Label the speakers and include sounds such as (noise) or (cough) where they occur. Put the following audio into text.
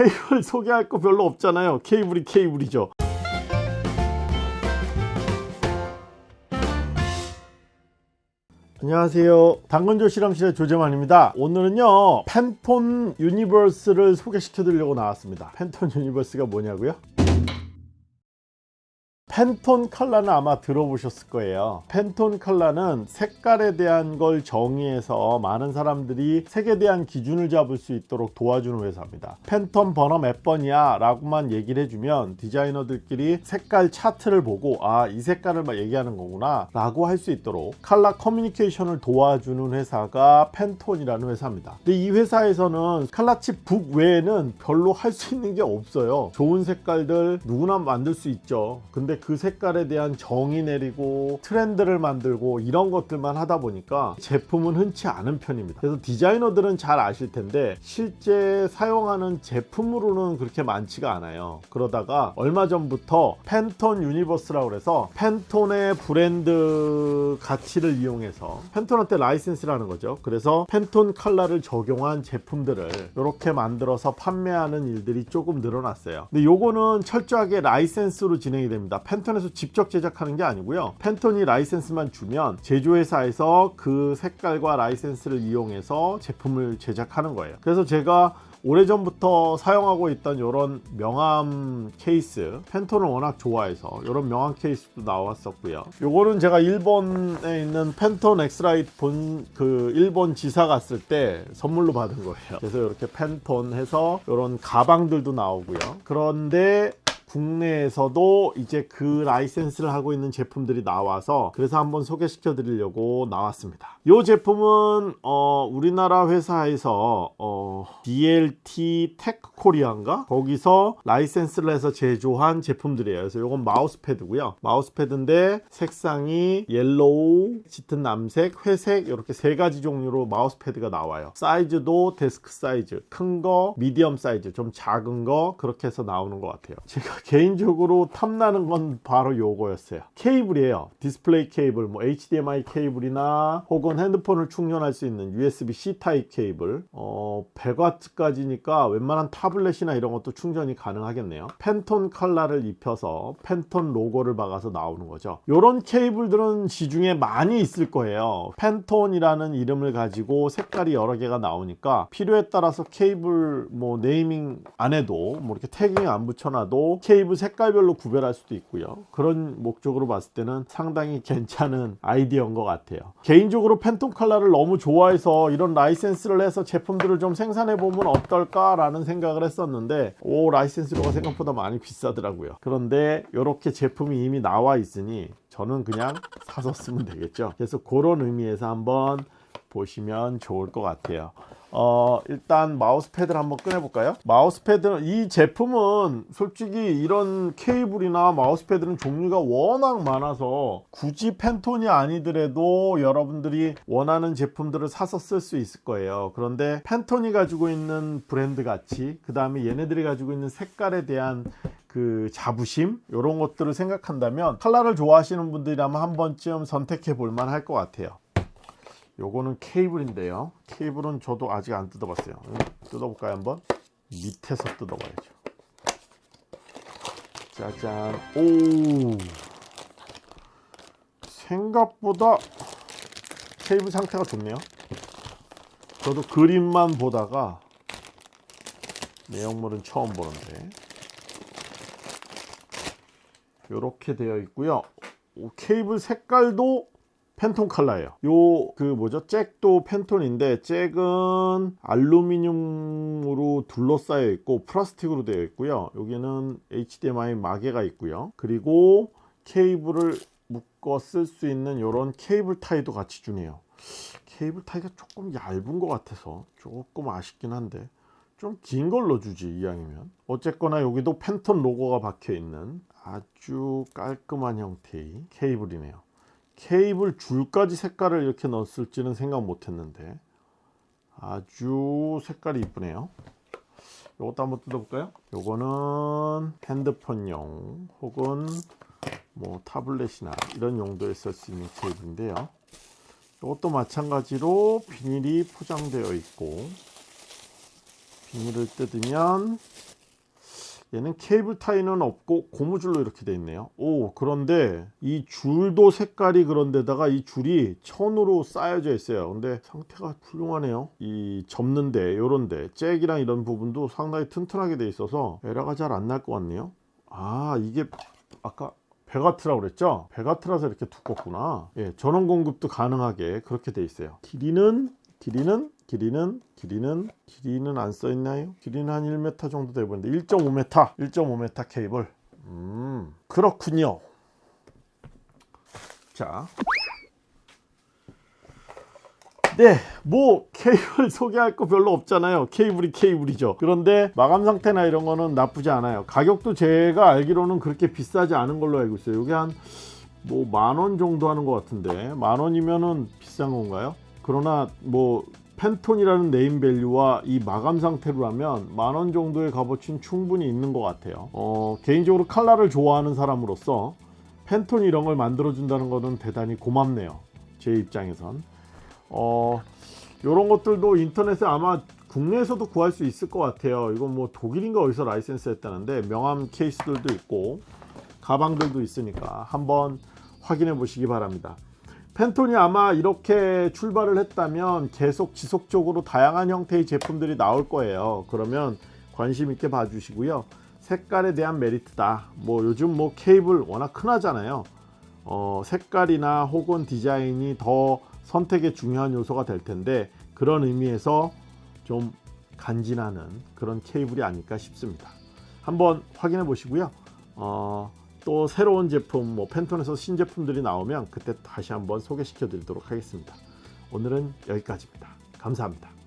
Speaker 1: 케이블 소개할 거 별로 없잖아요. 케이블이 케이블이죠. 안녕하세요. 당근조 실험실의 조재만입니다. 오늘은요 팬톤 유니버스를 소개시켜 드리려고 나왔습니다. 팬톤 유니버스가 뭐냐고요 팬톤 컬러는 아마 들어보셨을 거예요. 팬톤 컬러는 색깔에 대한 걸 정의해서 많은 사람들이 색에 대한 기준을 잡을 수 있도록 도와주는 회사입니다. 팬톤 번호 몇 번이야? 라고만 얘기를 해주면 디자이너들끼리 색깔 차트를 보고 아 이 색깔을 막 얘기하는 거구나 라고 할 수 있도록 컬러 커뮤니케이션을 도와주는 회사가 팬톤이라는 회사입니다. 근데 이 회사에서는 color chip book 외에는 별로 할 수 있는 게 없어요. 좋은 색깔들 누구나 만들 수 있죠. 근데 그 색깔에 대한 정의 내리고 트렌드를 만들고 이런 것들만 하다 보니까 제품은 흔치 않은 편입니다. 그래서 디자이너들은 잘 아실 텐데 실제 사용하는 제품으로는 그렇게 많지가 않아요. 그러다가 얼마 전부터 팬톤 유니버스라고 해서 팬톤의 브랜드 가치를 이용해서 팬톤한테 라이센스라는 거죠. 그래서 팬톤 컬러를 적용한 제품들을 이렇게 만들어서 판매하는 일들이 조금 늘어났어요. 근데 요거는 철저하게 라이센스로 진행이 됩니다 팬톤에서 직접 제작하는 게 아니고요. 팬톤이 라이센스만 주면 제조회사에서 그 색깔과 라이센스를 이용해서 제품을 제작하는 거예요. 그래서 제가 오래전부터 사용하고 있던 이런 명함 케이스 팬톤을 워낙 좋아해서 이런 명함 케이스도 나왔었고요. 요거는 제가 일본에 있는 팬톤 X-Rite 본 그 일본 지사 갔을 때 선물로 받은 거예요. 그래서 이렇게 팬톤 해서 이런 가방들도 나오고요. 그런데 국내에서도 이제 그 라이센스를 하고 있는 제품들이 나와서 그래서 한번 소개시켜 드리려고 나왔습니다. 이 제품은 어, 우리나라 회사에서 어, DLT Tech 코리아인가? 거기서 라이센스를 해서 제조한 제품들이에요. 그래서 이건 마우스패드고요. 마우스패드인데 색상이 옐로우 짙은 남색 회색 이렇게 세 가지 종류로 마우스패드가 나와요. 사이즈도 데스크 사이즈 큰 거 미디엄 사이즈 좀 작은 거 그렇게 해서 나오는 것 같아요. 제가 개인적으로 탐나는 건 바로 요거였어요. 케이블이에요. 디스플레이 케이블 뭐 HDMI 케이블이나 혹은 핸드폰을 충전할 수 있는 USB-C 타입 케이블. 어, 100W까지니까 웬만한 타블렛이나 이런 것도 충전이 가능하겠네요. 팬톤 컬러를 입혀서 팬톤 로고를 박아서 나오는 거죠. 요런 케이블들은 시중에 많이 있을 거예요. 팬톤이라는 이름을 가지고 색깔이 여러 개가 나오니까 필요에 따라서 케이블 뭐 네이밍 안 해도 뭐 이렇게 tagging 안 붙여놔도 케이블 색깔별로 구별할 수도 있고요. 그런 목적으로 봤을 때는 상당히 괜찮은 아이디어인 것 같아요. 개인적으로 팬톤 컬러를 너무 좋아해서 이런 라이센스를 해서 제품들을 좀 생산해 보면 어떨까 라는 생각을 했었는데 오 라이센스료가 생각보다 많이 비싸더라고요. 그런데 이렇게 제품이 이미 나와 있으니 저는 그냥 사서 쓰면 되겠죠. 그래서 그런 의미에서 한번 보시면 좋을 것 같아요. 어 일단 마우스 패드를 한번 꺼내 볼까요? 마우스 패드는 이 제품은 솔직히 이런 케이블이나 마우스 패드는 종류가 워낙 많아서 굳이 팬톤이 아니더라도 여러분들이 원하는 제품들을 사서 쓸 수 있을 거예요. 그런데 팬톤이 가지고 있는 브랜드 가치 그 다음에 얘네들이 가지고 있는 색깔에 대한 그 자부심 이런 것들을 생각한다면 컬러를 좋아하시는 분들이라면 한 번쯤 선택해 볼 만할 것 같아요 요거는 케이블인데요. 케이블은 저도 아직 안 뜯어봤어요. 뜯어볼까요 한번? 밑에서 뜯어봐야죠. 짜잔. 오! 생각보다 케이블 상태가 좋네요. 저도 그림만 보다가 내용물은 처음 보는데. 이렇게 되어 있고요. 케이블 색깔도 팬톤 컬러예요. 요 그 뭐죠? 잭도 팬톤인데 잭은 알루미늄으로 둘러싸여 있고 플라스틱으로 되어 있고요. 여기는 HDMI 마개가 있고요. 그리고 케이블을 묶어 쓸 수 있는 이런 케이블 타이도 같이 주네요. 케이블 타이가 조금 얇은 것 같아서 조금 아쉽긴 한데 좀 긴 걸로 주지 이왕이면. 어쨌거나 여기도 팬톤 로고가 박혀 있는 아주 깔끔한 형태의 케이블이네요 케이블 줄까지 색깔을 이렇게 넣었을지는 생각 못했는데 아주 색깔이 이쁘네요. 이것도 한번 뜯어볼까요? 요거는 핸드폰용 혹은 뭐 타블렛이나 이런 용도에 쓸 수 있는 케이블인데요. 이것도 마찬가지로 비닐이 포장되어 있고 비닐을 뜯으면 얘는 케이블 타이는 없고 고무줄로 이렇게 돼 있네요. 오 그런데 이 줄도 색깔이 그런데다가 이 줄이 천으로 쌓여져 있어요. 근데 상태가 훌륭하네요. 이 접는데 요런데 잭이랑 이런 부분도 상당히 튼튼하게 돼 있어서 에러가 잘 안 날 것 같네요. 아 이게 아까 베가트라고 그랬죠? 베가트라서 이렇게 두껍구나. 예, 전원 공급도 가능하게 그렇게 돼 있어요. 길이는 길이는 길이는 길이는 길이는 안 써 있나요? 길이는 한 1m 정도 돼 보이는데 1.5m 1.5m 케이블 음 그렇군요 자 네, 뭐 케이블 (laughs) 소개할 거 별로 없잖아요. 케이블이 케이블이죠. 그런데 마감 상태나 이런 거는 나쁘지 않아요. 가격도 제가 알기로는 그렇게 비싸지 않은 걸로 알고 있어요. 이게 한 뭐 만 원 정도 하는 것 같은데 만 원이면은 비싼 건가요? 그러나 뭐 팬톤이라는 네임밸류와 이 마감 상태로라면 만원 정도의 값어치는 충분히 있는 것 같아요. 어, 개인적으로 칼라를 좋아하는 사람으로서 팬톤 이런 걸 만들어 준다는 것은 대단히 고맙네요. 제 입장에선. 어, 요런 것들도 인터넷에 아마 국내에서도 구할 수 있을 것 같아요. 이건 뭐 독일인가 어디서 라이센스 했다는데 명함 케이스들도 있고 가방들도 있으니까 한번 확인해 보시기 바랍니다. 펜톤이 아마 이렇게 출발을 했다면 계속 지속적으로 다양한 형태의 제품들이 나올 거예요. 그러면 관심 있게 봐주시고요. 색깔에 대한 메리트다. 뭐 요즘 뭐 케이블 워낙 흔하잖아요. 어, 색깔이나 혹은 디자인이 더 선택의 중요한 요소가 될 텐데 그런 의미에서 좀 간지나는 그런 케이블이 아닐까 싶습니다. 한번 확인해 보시고요. 어, 또 새로운 제품, 뭐 펜톤에서 신제품들이 나오면 그때 다시 한번 소개시켜 드리도록 하겠습니다. 오늘은 여기까지입니다. 감사합니다.